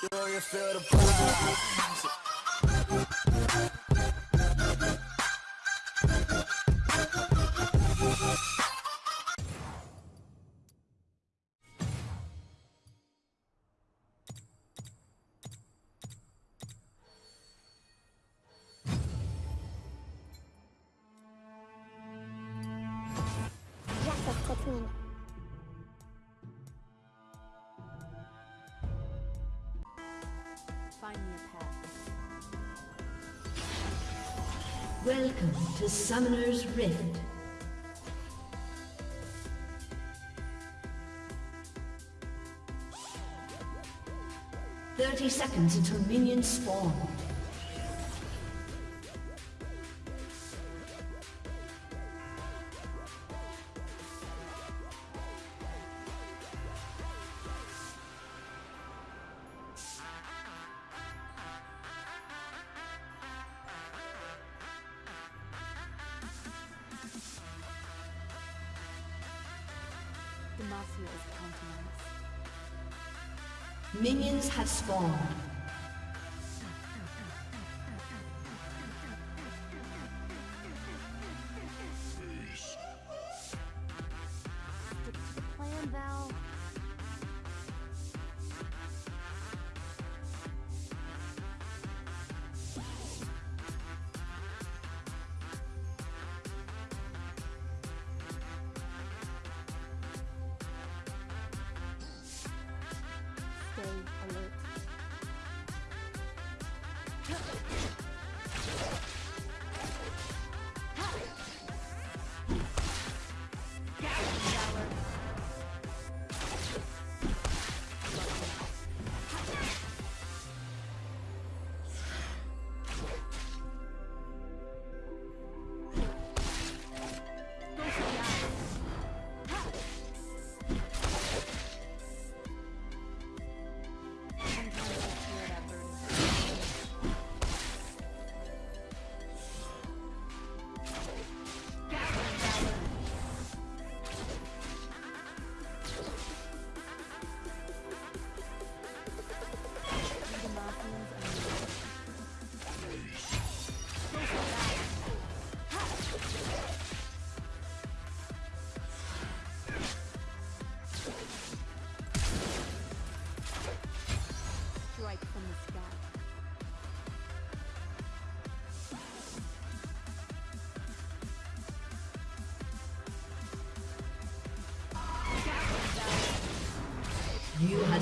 Do you feel the power? Summoner's Rift. Thirty seconds until minions spawn. Minions have spawned.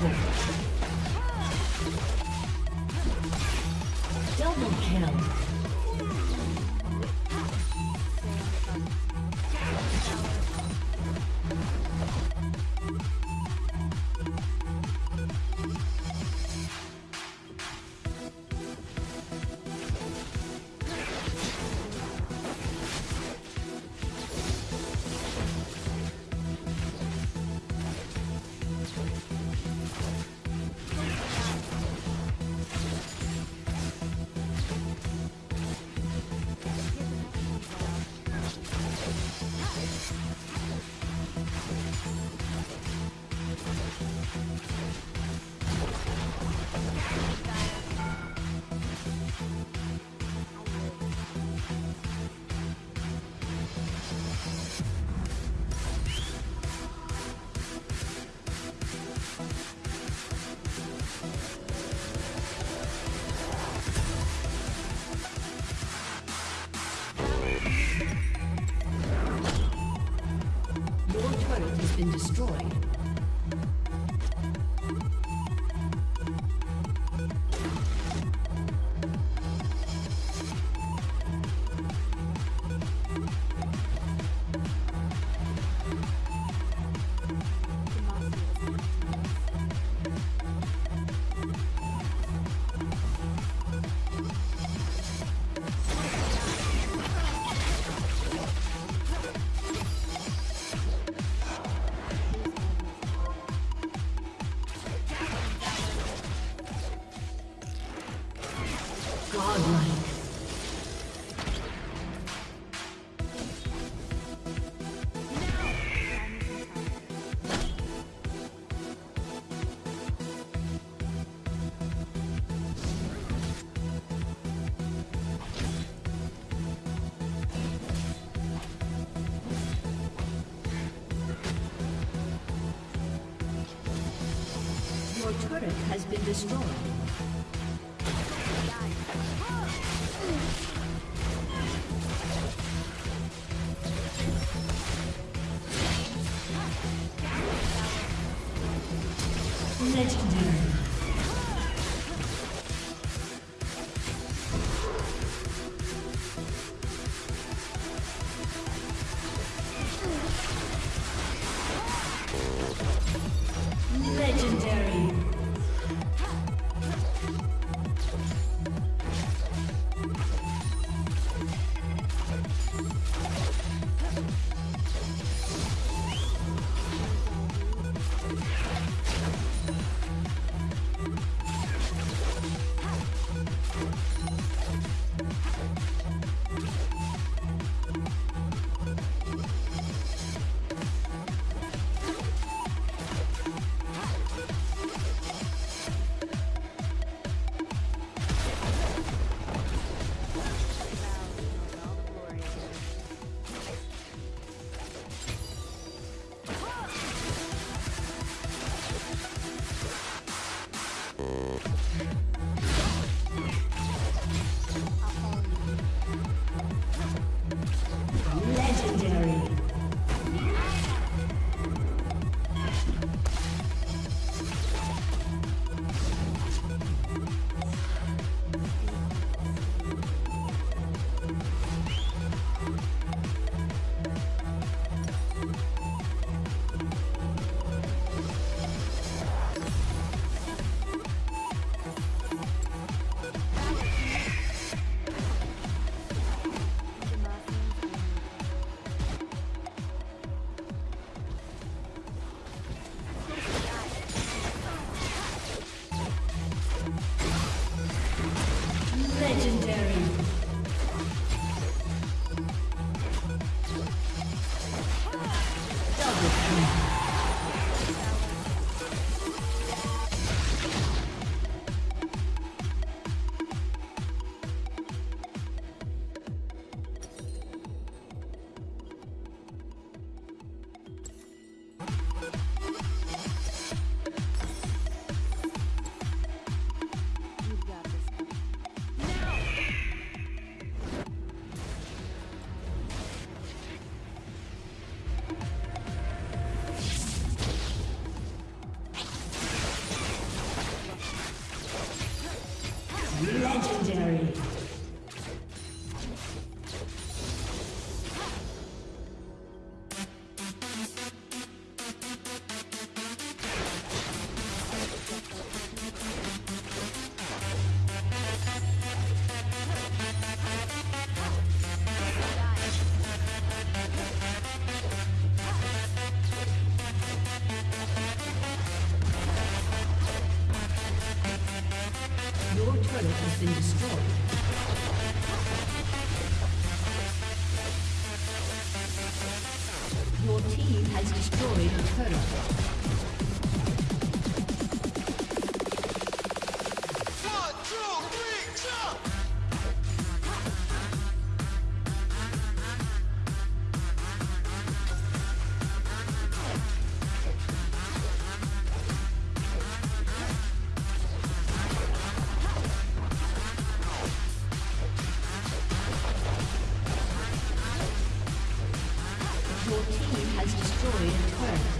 Double Godlike. Your turret has been destroyed. Your turret has been destroyed. Legendary.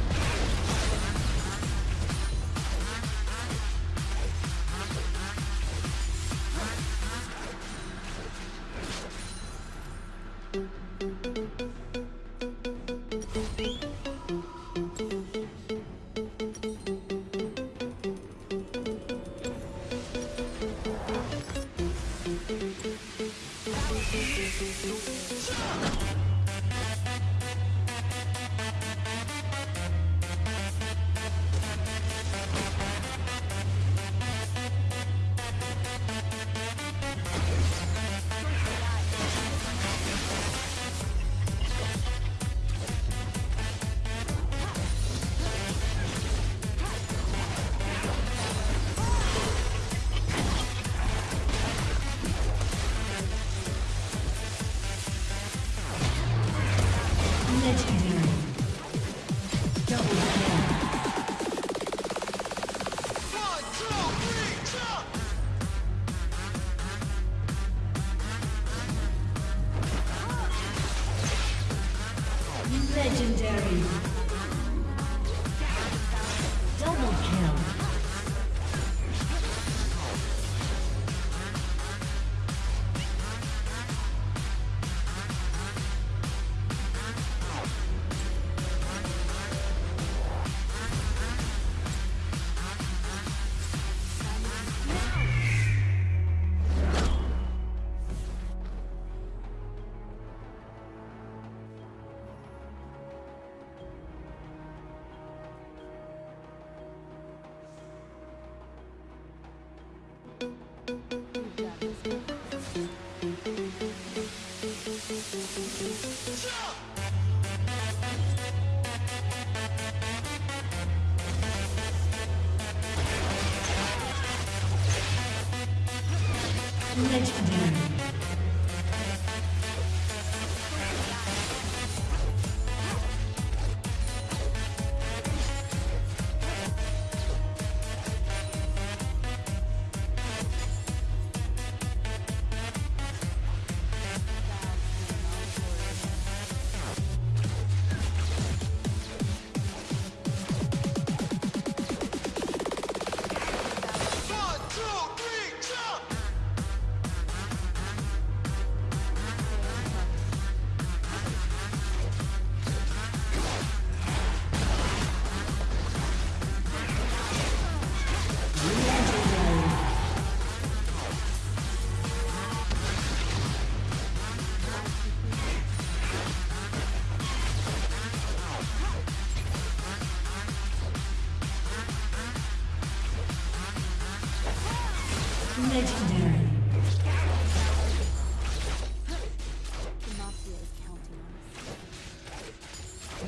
Legendary.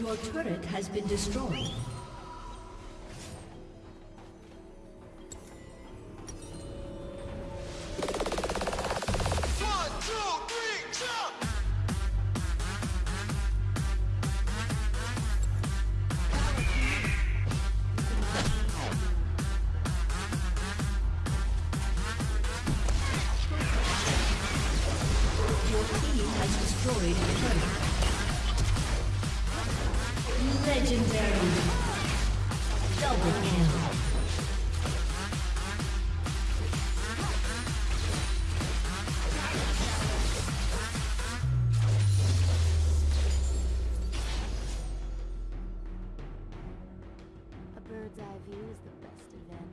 Your turret has been destroyed. bird's eye view is the best advantage.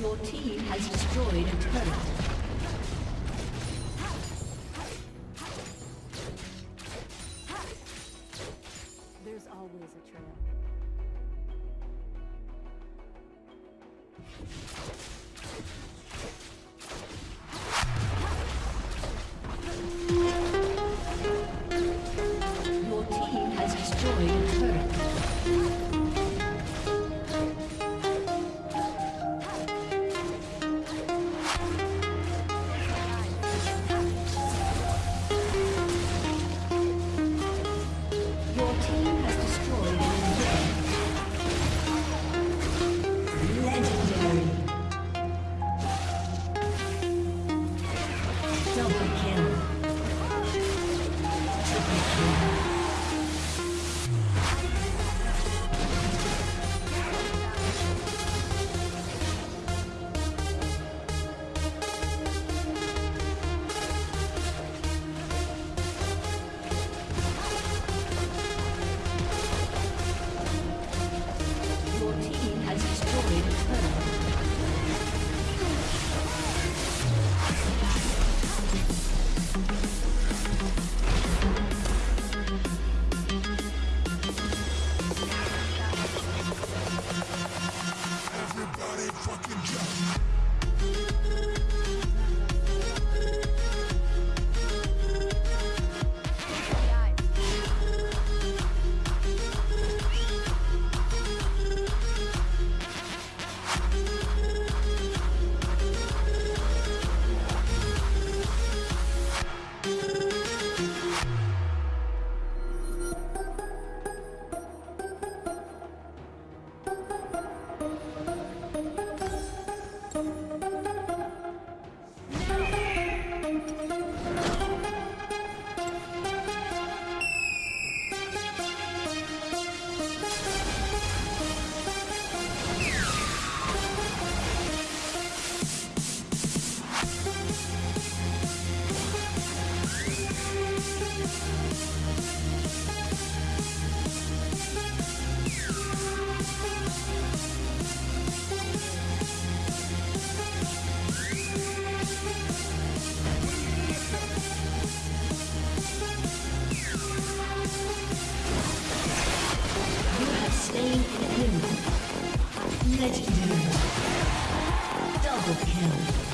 Your team has destroyed a turret. Legendary. Double kill.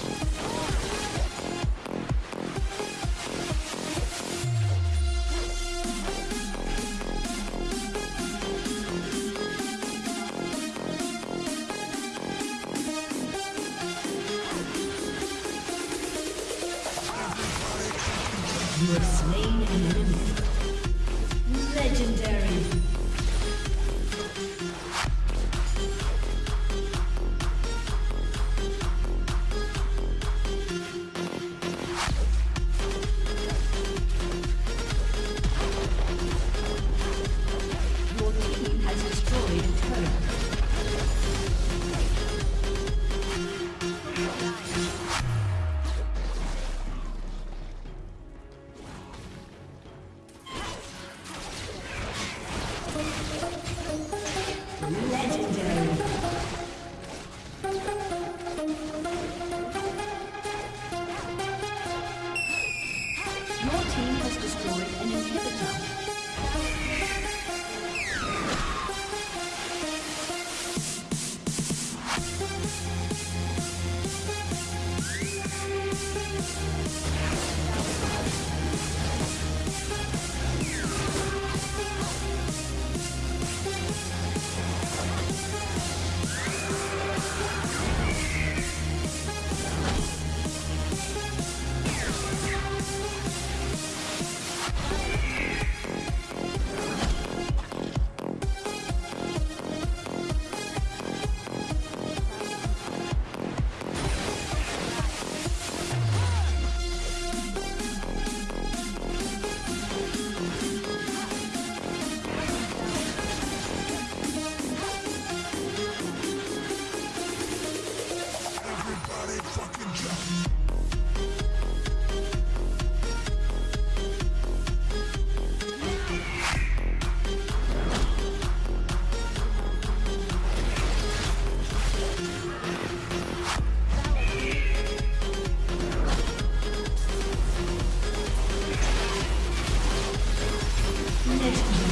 Dominating.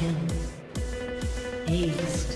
Kill. Aced.